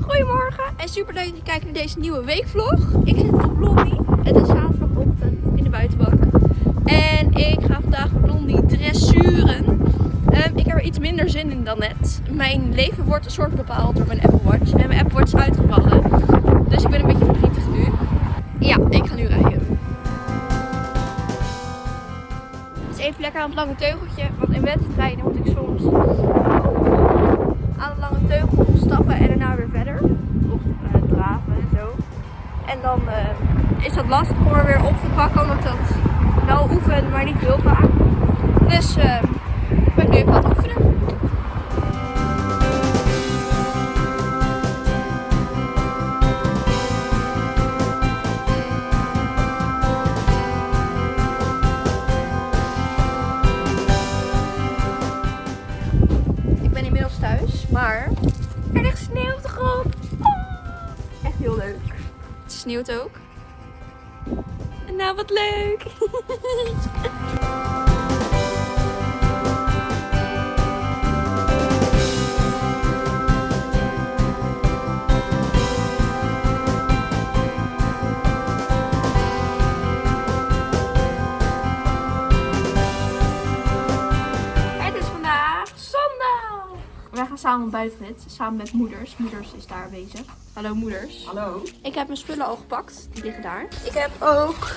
Goedemorgen en super leuk dat je kijkt naar deze nieuwe weekvlog. Ik zit op Blondie. Het is zaterdagochtend in de buitenbak. En ik ga vandaag Blondie dressuren. Um, ik heb er iets minder zin in dan net. Mijn leven wordt een soort bepaald door mijn Apple Watch. En mijn Apple Watch is uitgevallen. Dus ik ben een beetje verdrietig nu. Ja, ik ga nu rijden. Het is even lekker aan het lange teugeltje. Want in wedstrijden moet ik soms aan het lange teugel en daarna weer verder. Of uh, draven en zo. En dan uh, is dat lastig om er weer op te pakken, omdat dat wel oefen, maar niet heel vaak. Dus uh, ik ben nu even aan het oefenen. Ik ben inmiddels thuis, maar er ligt sneeuw op de grond. Oh, echt heel leuk. Het sneeuwt ook. Nou, wat leuk! Wij gaan samen ontbijten met, samen met moeders. Moeders is daar aanwezig. Hallo moeders. Hallo. Ik heb mijn spullen al gepakt. Die liggen daar. Ik heb ook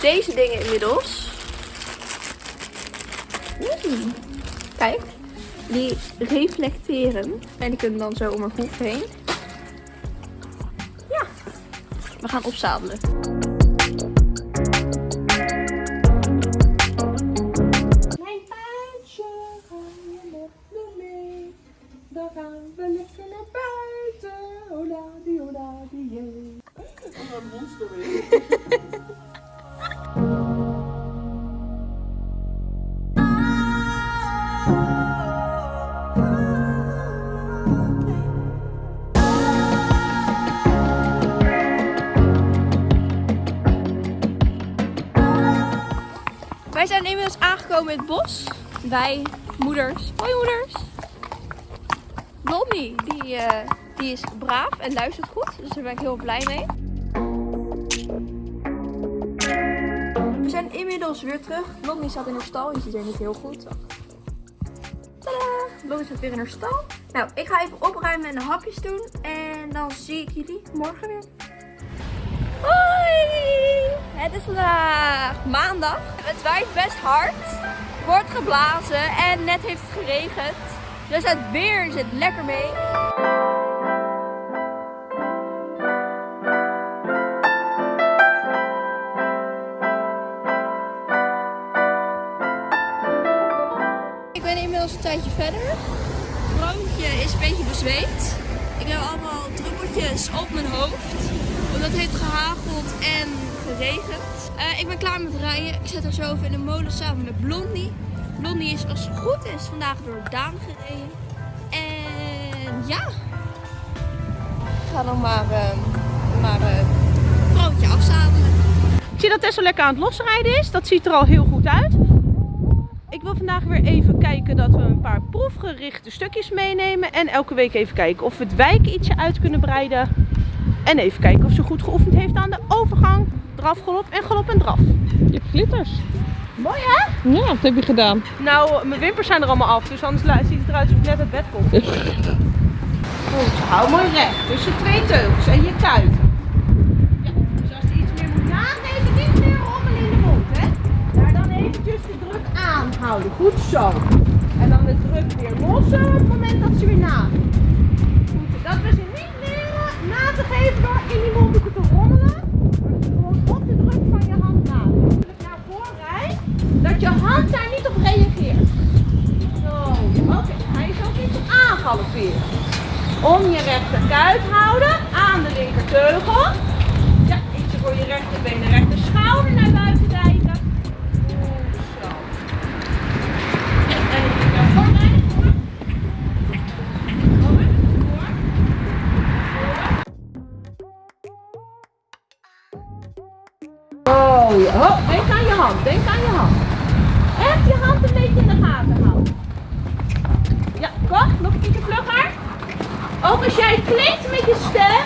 deze dingen inmiddels. Mm. Kijk. Die reflecteren. En die kunnen dan zo om mijn hoef heen. Ja. We gaan opzadelen. Monster weer. Wij zijn inmiddels aangekomen in het bos. Wij, moeders. Hoi moeders. Blondie, die, eh, die is braaf en luistert goed. Dus daar ben ik heel blij mee. Weer terug. Blondie staat in haar stal. Je ziet er niet heel goed. Tadaa! Blondie staat weer in haar stal. Nou, ik ga even opruimen en de hapjes doen. En dan zie ik jullie morgen weer. Hoi! Het is vandaag maandag. Het waait best hard. Wordt geblazen en net heeft het geregend. Dus het weer zit lekker mee. Tijdje verder. Het is een beetje bezweet. Ik heb allemaal druppeltjes op mijn hoofd. Omdat het heeft gehageld en geregend. Eh, ik ben klaar met rijden. Ik zet haar zo even in de molen samen met Blondie. Blondie is als het goed is vandaag door Daan gereden. En ja. Ik ga dan maar, uh, maar uh, vrouwtje afzadelen. Zie dat Tessa lekker aan het losrijden is. Dat ziet er al heel goed uit. Wil vandaag weer even kijken dat we een paar proefgerichte stukjes meenemen. En elke week even kijken of we het wijk ietsje uit kunnen breiden. En even kijken of ze goed geoefend heeft aan de overgang. Draf, galop en galop en draf. Je hebt glitters. Mooi hè? Ja, wat heb je gedaan? Nou, mijn wimpers zijn er allemaal af. Dus anders ziet het eruit alsof ik net uit bed kom. Goed, hou mooi recht. Tussen twee teugels en je kuiten. Ja, dus als er iets meer moet nageven, niet meer rommelen in de mond hè. Daar dan eventjes de druk aanhouden. Goed zo. En dan de druk weer lossen op het moment dat ze weer nageeft. Goed, dat we ze niet leren na te geven door in die mondhoeken te rommelen. Maar gewoon op de druk van je hand na. Naar voren rijdt, dat je hand daar niet op reageert. Zo, oké. Hij is ook iets aangalopeerd. Om je rechterkuit houden aan de linkerteugel. Ja, ietsje voor je rechterbeen en rechter schouder naar buiten denk aan je hand. Echt je hand een beetje in de gaten houden. Ja, kom, nog een beetje vlugger. ook als jij klinkt met je stem,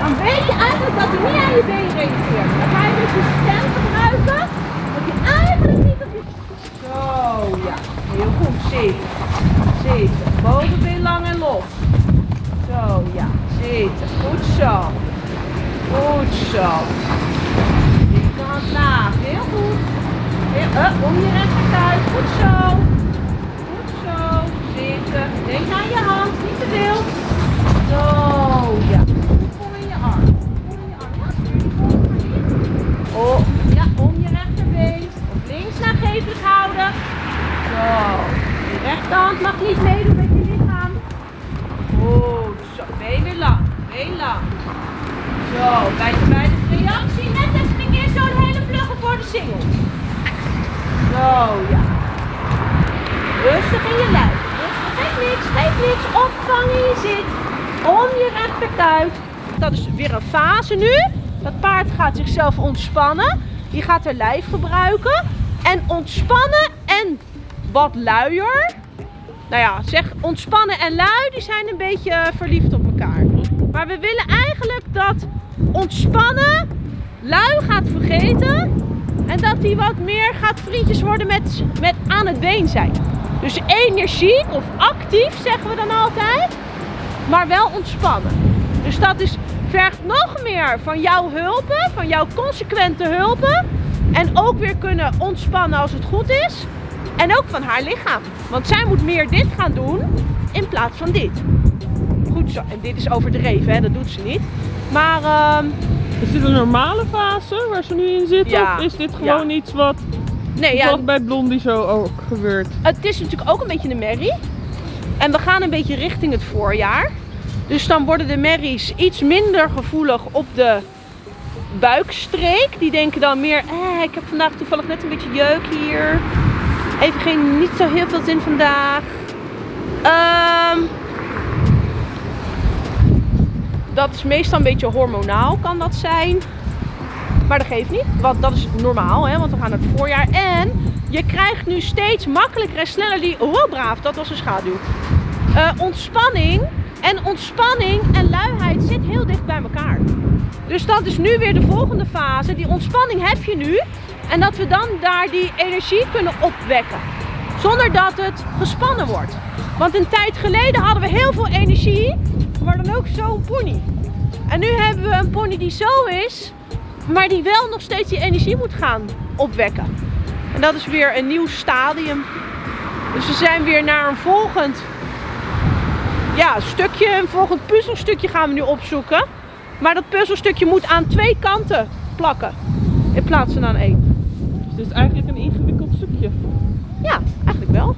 dan weet je eigenlijk dat hij niet aan je been reageert. Dan ga je dus je stem gebruiken, dat je eigenlijk niet op je... Zo, ja. Heel goed. Zitten. Zitten. Bovenbeen lang en los. Zo, ja. Zitten. Goed zo. Goed zo. Linkerhand laag. Heel goed. Om je rechterkuit. Goed zo. Goed zo. Zitten. Denk aan je hand. Niet te veel. Zo, ja. Vol in je arm. Vol in je arm. Ja, die. Oh, ja, om je rechterbeen. Op links nagevelijk houden. Zo. Je rechterhand mag niet meedoen met je lichaam. Goed zo. Been weer lang. Been lang. Zo, bij bij de reactie net even een keer zo'n hele vlugge voor de singel. Zo, ja. Rustig in je lijf. Geef niks, geef niks. Opvang in je zit. Om je rechterkuit. Dat is weer een fase nu. Dat paard gaat zichzelf ontspannen. Die gaat haar lijf gebruiken. En ontspannen en wat luier. Nou ja, zeg ontspannen en lui, die zijn een beetje eh, verliefd op elkaar. Maar we willen eigenlijk dat ontspannen lui gaat vergeten. En dat hij wat meer gaat vriendjes worden met, met aan het been zijn. Dus energiek of actief zeggen we dan altijd. Maar wel ontspannen. Dus dat is, vergt nog meer van jouw hulpen. Van jouw consequente hulpen. En ook weer kunnen ontspannen als het goed is. En ook van haar lichaam. Want zij moet meer dit gaan doen in plaats van dit. Goed zo. En dit is overdreven, hè? dat doet ze niet. Maar ehm, Is dit een normale fase waar ze nu in zitten? Ja. Of is dit gewoon iets wat, nee, ja, bij Blondie zo ook gebeurt? het is natuurlijk ook een beetje een merrie. En we gaan een beetje richting het voorjaar. Dus dan worden de merries iets minder gevoelig op de buikstreek. Die denken dan meer, eh, ik heb vandaag toevallig net een beetje jeuk hier. Even geen, niet zo heel veel zin vandaag. Ehm, dat is meestal een beetje hormonaal, kan dat zijn. Maar dat geeft niet, want dat is normaal, hè, want we gaan het voorjaar. En je krijgt nu steeds makkelijker en sneller die, oh braaf, dat was een schaduw. Eh, ontspanning en ontspanning en luiheid zit heel dicht bij elkaar. Dus dat is nu weer de volgende fase. Die ontspanning heb je nu. En dat we dan daar die energie kunnen opwekken. Zonder dat het gespannen wordt. Want een tijd geleden hadden we heel veel energie. Maar dan ook zo'n pony. En nu hebben we een pony die zo is. Maar die wel nog steeds die energie moet gaan opwekken. En dat is weer een nieuw stadium. Dus we zijn weer naar een volgend ja, stukje, een volgend puzzelstukje gaan we nu opzoeken. Maar dat puzzelstukje moet aan twee kanten plakken. In plaats van aan één. Dus dit is eigenlijk een ingewikkeld stukje. Ja, eigenlijk wel.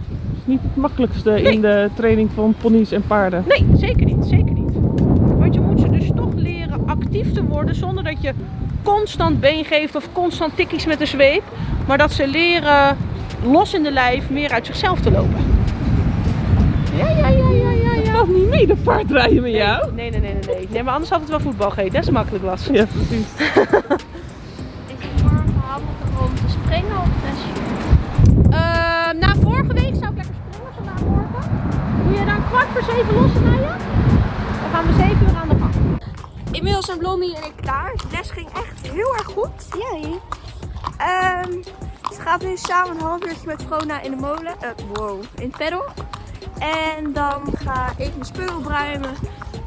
Is niet het makkelijkste Nee. in de training van ponies en paarden. Nee, zeker niet. Zeker niet. Want je moet ze dus toch leren actief te worden zonder dat je constant been geeft of constant tikkies met de zweep. Maar dat ze leren los in de lijf meer uit zichzelf te lopen. Ja, ja, ja, ja, ja. Ja. valt niet mee, de paardrijden met jou. Nee, nee, nee, nee, nee. Nee, maar anders had het wel voetbal gegeten, als het makkelijk was. Ja, precies. Is het morgen handig om te springen of testje? Ehm, na vorige week zou ik lekker springen, vandaag morgen. Doe je dan kwart voor zeven los naar je? Dan gaan we zeven uur aan de gang. Inmiddels zijn Blondie en ik klaar. De les ging echt heel erg goed. Jij? Ehm ze gaat nu samen een half uurtje met Vrona in de molen. eh, wow, in het pedal. En dan ga ik mijn spullen opruimen.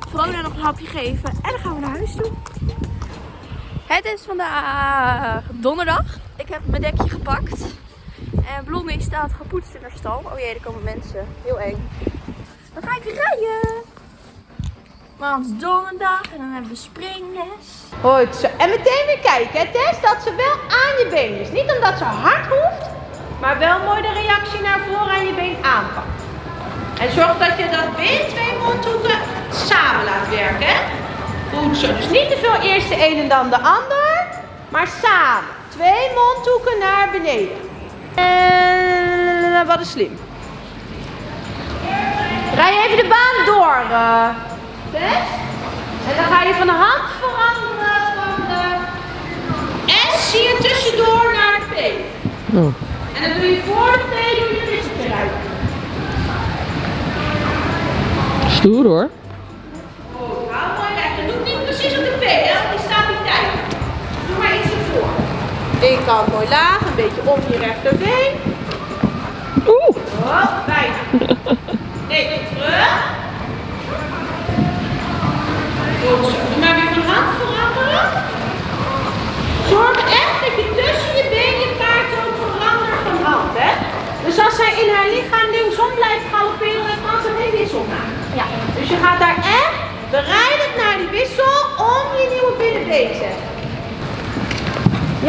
Vrona nog een hapje geven. En dan gaan we naar huis toe. Het is vandaag donderdag. Ik heb mijn dekje gepakt. En Blondie staat gepoetst in haar stal. Oh jee, er komen mensen. Heel eng. Dan ga ik rijden. Want het is donderdag en dan hebben we springles. Goed zo. En meteen weer kijken, Tess, dat ze wel aan je been is. Niet omdat ze hard hoeft, maar wel mooi de reactie naar voren aan je been aanpakt. En zorg dat je dat been, twee mondhoeken, samen laat werken. Goed zo. Dus niet te veel eerst de een en dan de ander, maar samen. Twee mondhoeken naar beneden. En wat is slim. Rij even de baan door, best. En dan ga je van de hand veranderen van de je tussendoor naar de P. Oh. En dan doe je voor de P doe je de rijden. Stoer hoor. Oh, nou mooi lekker. Doe niet precies op de P, hè? Die tegen. Doe maar iets ervoor. Ik kant mooi laag, een beetje om je rechterbeen. Oeh. Oh, bijna. Nee, terug. Zo. Maar weer van hand veranderen. Zorg echt dat je tussen je been je paard ook verandert van hand, hè. Dus als zij in haar lichaam linksom blijft galopperen, dan kan ze geen wissel maken. Ja. Dus je gaat daar echt bereidend naar die wissel om je nieuwe binnenbeen te zetten.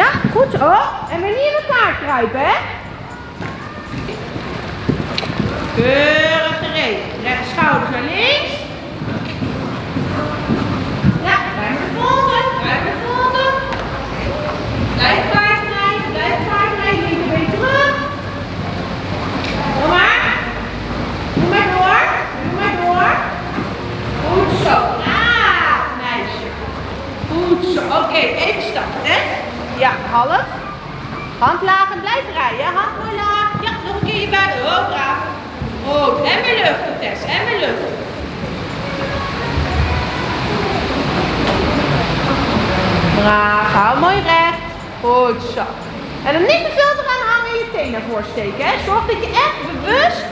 Ja, goed zo. En weer niet in elkaar kruipen, hè? Keurig gereed. Recht schouders naar links. Ja, blijf naar voren. Blijf naar voren. Blijf paard rijden. Blijf paard rijden. Linkerbeen terug. Doe maar. Doe maar door. Doe maar door. Goed zo. Ah, meisje. Goed zo. Oké, even stappen, hè? Ja, half. Hand laag en blijf rijden. Hand mooi laag. Ja, nog een keer je buik. Oh, braaf. Goed. En weer luchten, Tess. En weer luchten. Braaf. Hou mooi recht. Goed zo. En dan niet te veel eraan hangen en je teen naar steken. Hè. Zorg dat je echt bewust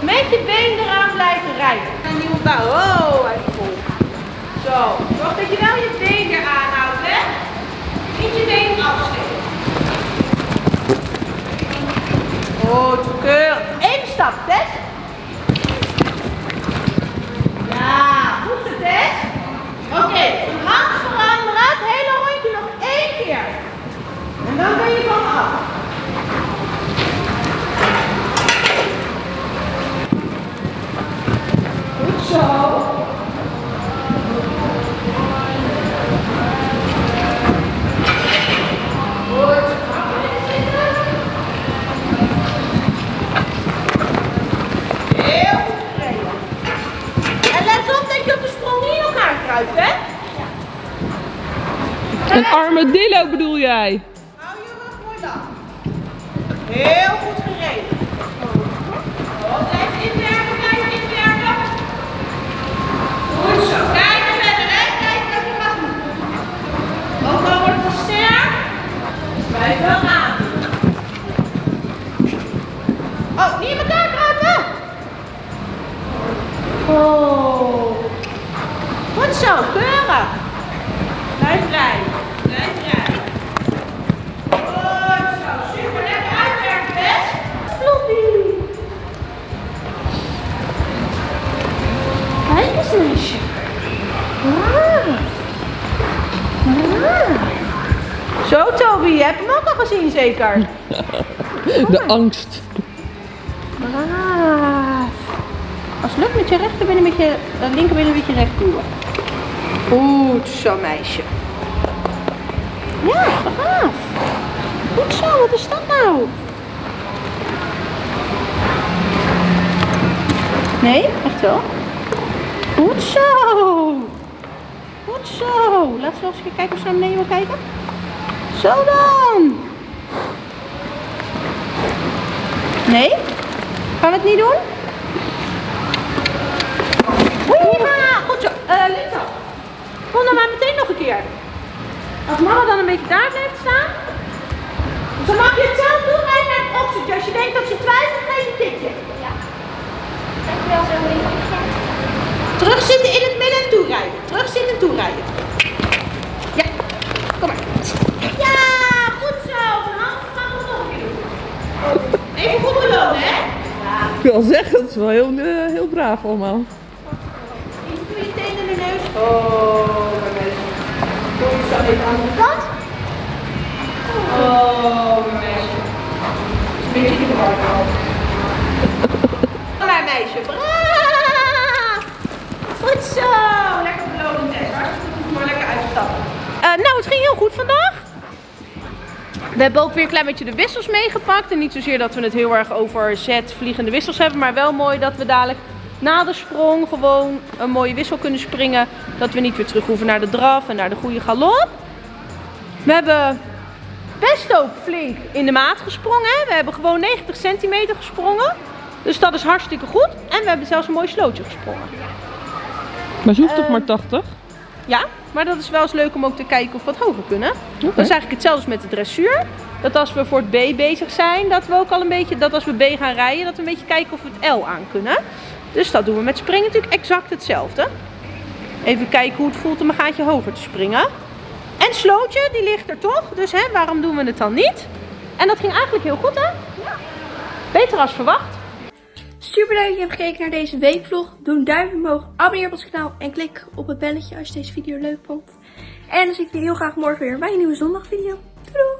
met je been eraan blijft rijden. En nieuwe bouw. Oh, even vol. Zo. Zorg dat je wel je been eraan houdt, hè. Niet je been afsteken. Goed, keurig. Even stap, Tess. Ja, goed zo, Tess. Oké, van hand veranderen. Het hele rondje nog één keer. En dan ben je van me af. Goed zo. Goed. Heel goed gereden. En let op dat je op de sprong niet in elkaar kruipt, hè? Een armadillo bedoel jij? Hou je rug mooi lang. Heel goed gereden. Blijf inwerken, blijf inwerken. Goed zo. Kijk verder, hè. Kijk wat je gaat doen. Ook al wordt het sterk, blijf wel aan. Oh, niet in elkaar kruipen. Oh. Goed zo, keurig. Blijf rijden. Ah. Zo, Toby, je hebt hem ook al gezien, zeker? De angst. Braaf. Als het lukt met je rechterbeen een beetje, uh, linkerbeen een beetje recht duwen. Goed zo, meisje. Ja, braaf. Goed zo, wat is dat nou? Nee, echt wel. Goed zo. Goed zo. Laten we eens kijken of ze naar beneden wil kijken. Zo dan. Nee? Gaan we het niet doen? Goed zo. Lisa, kom dan maar meteen nog een keer. Als mama dan een beetje daar blijft staan, dan mag je het zelf doen en naar het opzetje. Als je denkt dat ze twijfelt, geef een tikje. Dankjewel, Zoe. Terugzitten in het midden en toerijden. Terugzitten en toerijden. Ja, kom maar. Ja, goed zo. Van hand gaan we het nog een keer doen. Even goed belonen, hè? Ja. Ik wil zeggen, dat is wel heel, eh, heel braaf allemaal. Even doe je tenen in de neus. Oh, mijn meisje. Doe je zo even aan de kant. Oh, mijn meisje. Is een beetje in de war gehaald. Mijn meisje, braaf! Goed zo! Lekker belonen, Tess. Hartstikke goed, maar lekker uitstappen. nou, het ging heel goed vandaag. We hebben ook weer een klein beetje de wissels meegepakt. En niet zozeer dat we het heel erg over zet vliegende wissels hebben. Maar wel mooi dat we dadelijk na de sprong gewoon een mooie wissel kunnen springen. Dat we niet weer terug hoeven naar de draf en naar de goede galop. We hebben best ook flink in de maat gesprongen. We hebben gewoon 90 centimeter gesprongen. Dus dat is hartstikke goed. En we hebben zelfs een mooi slootje gesprongen. Maar ze hoeft toch Eh, maar 80? Ja, maar dat is wel eens leuk om ook te kijken of we wat hoger kunnen. Dat is eigenlijk hetzelfde als met de dressuur. Dat als we voor het B bezig zijn, dat we ook al een beetje, dat als we B gaan rijden, dat we een beetje kijken of we het L aan kunnen. Dus dat doen we met springen natuurlijk exact hetzelfde. Even kijken hoe het voelt om een gaatje hoger te springen. En slootje, die ligt er toch, dus hè, waarom doen we het dan niet? En dat ging eigenlijk heel goed hè? Beter als verwacht. Super leuk dat je hebt gekeken naar deze weekvlog. Doe een duimpje omhoog, abonneer op ons kanaal en klik op het belletje als je deze video leuk vond. En dan zie ik jullie heel graag morgen weer bij een nieuwe zondagvideo. Doei doei!